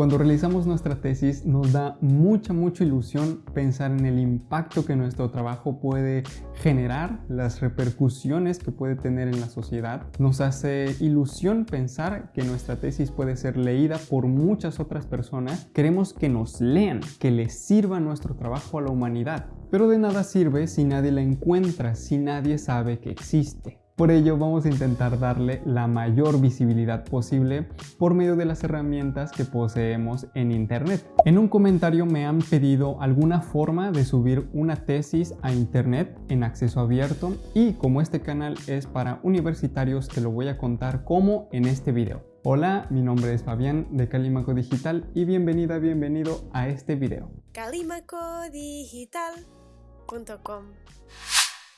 Cuando realizamos nuestra tesis nos da mucha mucha ilusión pensar en el impacto que nuestro trabajo puede generar, las repercusiones que puede tener en la sociedad. Nos hace ilusión pensar que nuestra tesis puede ser leída por muchas otras personas. Queremos que nos lean, que les sirva nuestro trabajo a la humanidad. Pero de nada sirve si nadie la encuentra, si nadie sabe que existe. Por ello vamos a intentar darle la mayor visibilidad posible por medio de las herramientas que poseemos en internet. En un comentario me han pedido alguna forma de subir una tesis a internet en acceso abierto y como este canal es para universitarios te lo voy a contar como en este video. Hola, mi nombre es Fabián de Calimaco Digital y bienvenida, bienvenido a este video. Calimacodigital.com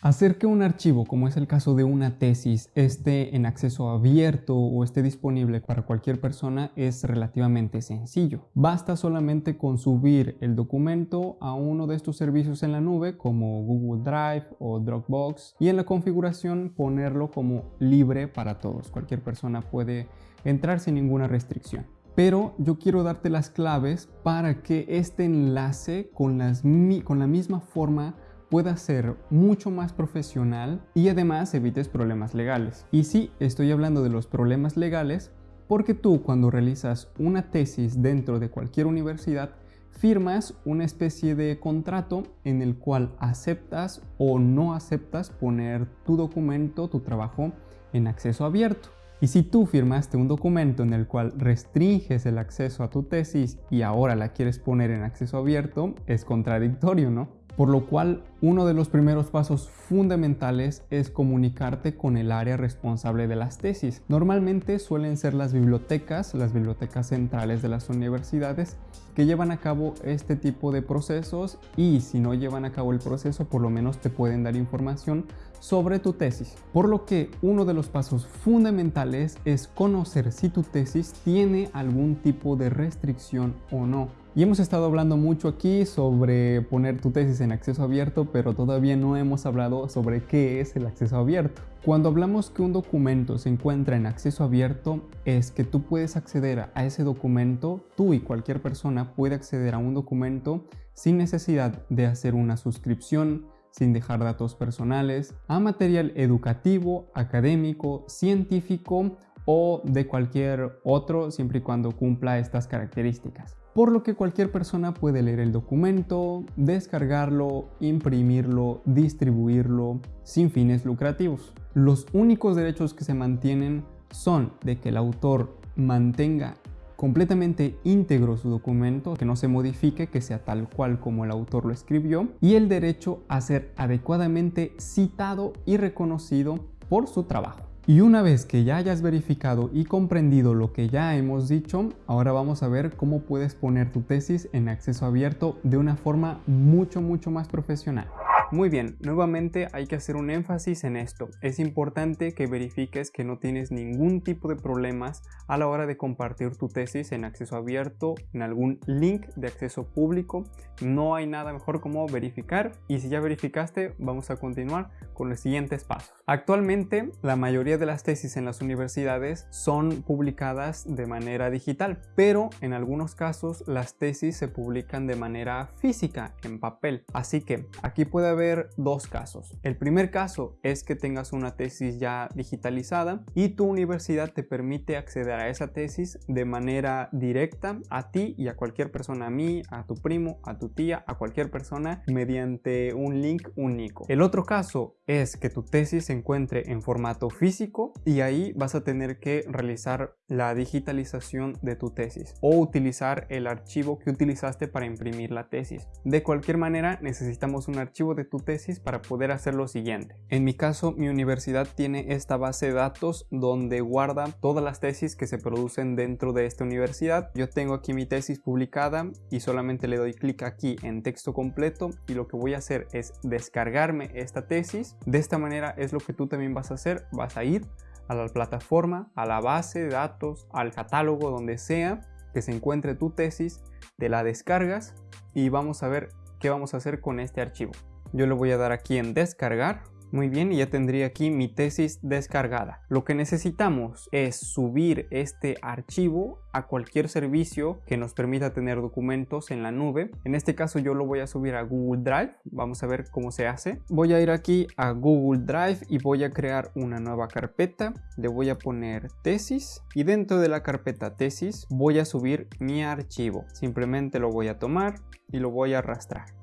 Hacer que un archivo, como es el caso de una tesis, esté en acceso abierto o esté disponible para cualquier persona es relativamente sencillo. Basta solamente con subir el documento a uno de estos servicios en la nube como Google Drive o Dropbox y en la configuración ponerlo como libre para todos. Cualquier persona puede entrar sin ninguna restricción pero yo quiero darte las claves para que este enlace con, la misma forma pueda ser mucho más profesional y además evites problemas legales. Y sí, estoy hablando de los problemas legales porque tú cuando realizas una tesis dentro de cualquier universidad firmas una especie de contrato en el cual aceptas o no aceptas poner tu documento, tu trabajo en acceso abierto. Y si tú firmaste un documento en el cual restringes el acceso a tu tesis y ahora la quieres poner en acceso abierto, es contradictorio, ¿no? Por lo cual, uno de los primeros pasos fundamentales es comunicarte con el área responsable de las tesis. Normalmente suelen ser las bibliotecas, las bibliotecas centrales de las universidades, que llevan a cabo este tipo de procesos y si no llevan a cabo el proceso, por lo menos te pueden dar información sobre tu tesis. Por lo que uno de los pasos fundamentales es conocer si tu tesis tiene algún tipo de restricción o no. Y hemos estado hablando mucho aquí sobre poner tu tesis en acceso abierto, pero todavía no hemos hablado sobre qué es el acceso abierto. Cuando hablamos que un documento se encuentra en acceso abierto, es que tú puedes acceder a ese documento, tú y cualquier persona puede acceder a un documento sin necesidad de hacer una suscripción, sin dejar datos personales, a material educativo, académico, científico o de cualquier otro siempre y cuando cumpla estas características por lo que cualquier persona puede leer el documento, descargarlo, imprimirlo, distribuirlo sin fines lucrativos. Los únicos derechos que se mantienen son de que el autor mantenga completamente íntegro su documento, que no se modifique, que sea tal cual como el autor lo escribió, y el derecho a ser adecuadamente citado y reconocido por su trabajo. Y una vez que ya hayas verificado y comprendido lo que ya hemos dicho, ahora vamos a ver cómo puedes poner tu tesis en acceso abierto de una forma mucho mucho más profesional. Muy bien, nuevamente hay que hacer un énfasis en esto. Es importante que verifiques que no tienes ningún tipo de problemas a la hora de compartir tu tesis en acceso abierto, en algún link de acceso público. No hay nada mejor como verificar y si ya verificaste vamos a continuar con los siguientes pasos. Actualmente la mayoría de las tesis en las universidades son publicadas de manera digital, pero en algunos casos las tesis se publican de manera física, en papel. Así que aquí puede haber dos casos. El primer caso es que tengas una tesis ya digitalizada y tu universidad te permite acceder a esa tesis de manera directa a ti y a cualquier persona, a mí, a tu primo, a tu tía, a cualquier persona mediante un link único. El otro caso es que tu tesis se encuentre en formato físico y ahí vas a tener que realizar la digitalización de tu tesis o utilizar el archivo que utilizaste para imprimir la tesis. De cualquier manera necesitamos un archivo de tu tesis para poder hacer lo siguiente. En mi caso mi universidad tiene esta base de datos donde guarda todas las tesis que se producen dentro de esta universidad. Yo tengo aquí mi tesis publicada y solamente le doy clic aquí en texto completo y lo que voy a hacer es descargarme esta tesis. De esta manera es lo que tú también vas a hacer. Vas a ir a la plataforma, a la base de datos, al catálogo, donde sea que se encuentre tu tesis, te la descargas y vamos a ver qué vamos a hacer con este archivo. Yo le voy a dar aquí en descargar Muy bien, y ya tendría aquí mi tesis descargada. Lo que necesitamos es subir este archivo a cualquier servicio que nos permita tener documentos en la nube. En este caso yo lo voy a subir a Google Drive. Vamos a ver cómo se hace. Voy a ir aquí a Google Drive y voy a crear una nueva carpeta. Le voy a poner tesis y dentro de la carpeta tesis voy a subir mi archivo. Simplemente lo voy a tomar y lo voy a arrastrar.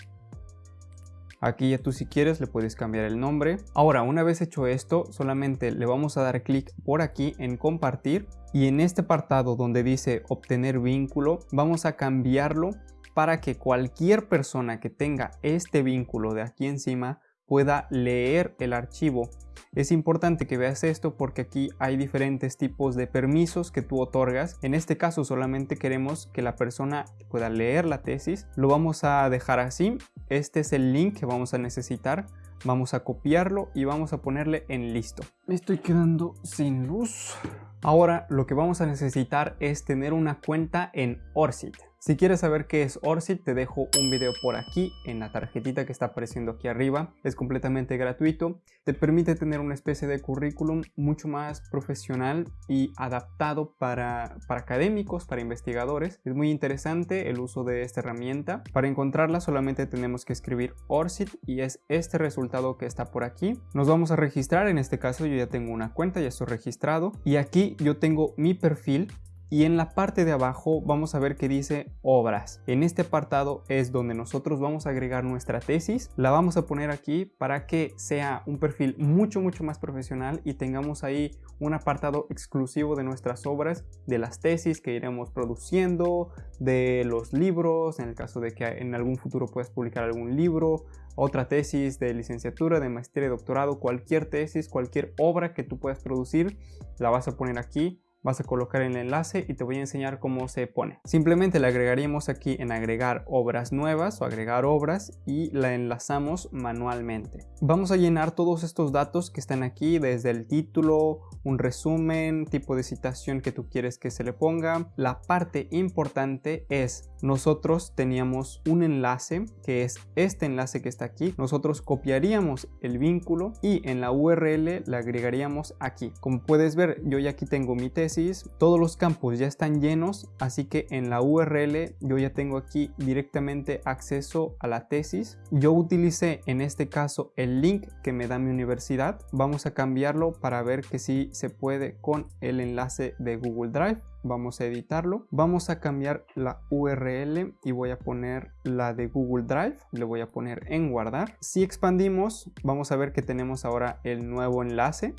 Aquí ya tú si quieres le puedes cambiar el nombre. Ahora, una vez hecho esto, solamente le vamos a dar clic por aquí en compartir y en este apartado donde dice obtener vínculo, vamos a cambiarlo para que cualquier persona que tenga este vínculo de aquí encima pueda leer el archivo. Es importante que veas esto porque aquí hay diferentes tipos de permisos que tú otorgas. En este caso solamente queremos que la persona pueda leer la tesis. Lo vamos a dejar así. Este es el link que vamos a necesitar. Vamos a copiarlo y vamos a ponerle en listo. Me estoy quedando sin luz. Ahora lo que vamos a necesitar es tener una cuenta en Orsit. Si quieres saber qué es Orsit, te dejo un video por aquí en la tarjetita que está apareciendo aquí arriba. Es completamente gratuito. Te permite tener una especie de currículum mucho más profesional y adaptado para, para académicos, para investigadores. Es muy interesante el uso de esta herramienta. Para encontrarla solamente tenemos que escribir Orsit y es este resultado que está por aquí. Nos vamos a registrar, en este caso yo ya tengo una cuenta, ya estoy registrado y aquí yo tengo mi perfil y en la parte de abajo vamos a ver que dice obras. En este apartado es donde nosotros vamos a agregar nuestra tesis. La vamos a poner aquí para que sea un perfil mucho mucho más profesional y tengamos ahí un apartado exclusivo de nuestras obras, de las tesis que iremos produciendo, de los libros, en el caso de que en algún futuro puedas publicar algún libro, otra tesis de licenciatura, de maestría, de doctorado, cualquier tesis, cualquier obra que tú puedas producir, la vas a poner aquí vas a colocar el enlace y te voy a enseñar cómo se pone. Simplemente le agregaríamos aquí en agregar obras nuevas o agregar obras y la enlazamos manualmente. Vamos a llenar todos estos datos que están aquí desde el título, un resumen, tipo de citación que tú quieres que se le ponga. La parte importante es nosotros teníamos un enlace que es este enlace que está aquí. Nosotros copiaríamos el vínculo y en la URL le agregaríamos aquí. Como puedes ver yo ya aquí tengo mi tesis todos los campos ya están llenos, así que en la URL yo ya tengo aquí directamente acceso a la tesis. Yo utilicé en este caso el link que me da mi universidad. Vamos a cambiarlo para ver que si se puede con el enlace de Google Drive vamos a editarlo vamos a cambiar la url y voy a poner la de google drive le voy a poner en guardar si expandimos vamos a ver que tenemos ahora el nuevo enlace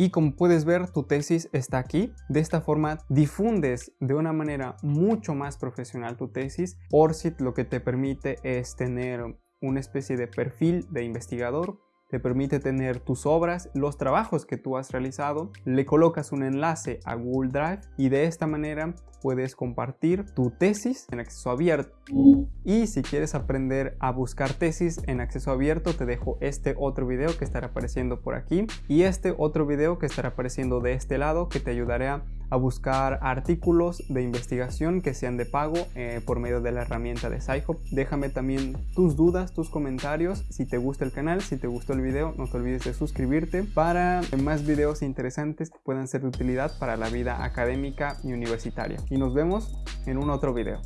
y como puedes ver tu tesis está aquí. De esta forma difundes de una manera mucho más profesional tu tesis. ORCID lo que te permite es tener una especie de perfil de investigador te permite tener tus obras, los trabajos que tú has realizado, le colocas un enlace a Google Drive y de esta manera puedes compartir tu tesis en acceso abierto. Y si quieres aprender a buscar tesis en acceso abierto, te dejo este otro video que estará apareciendo por aquí y este otro video que estará apareciendo de este lado que te ayudará a buscar artículos de investigación que sean de pago eh, por medio de la herramienta de SciHub. Déjame también tus dudas, tus comentarios, si te gusta el canal, si te gustó el video, no te olvides de suscribirte para más videos interesantes que puedan ser de utilidad para la vida académica y universitaria. Y nos vemos en un otro video.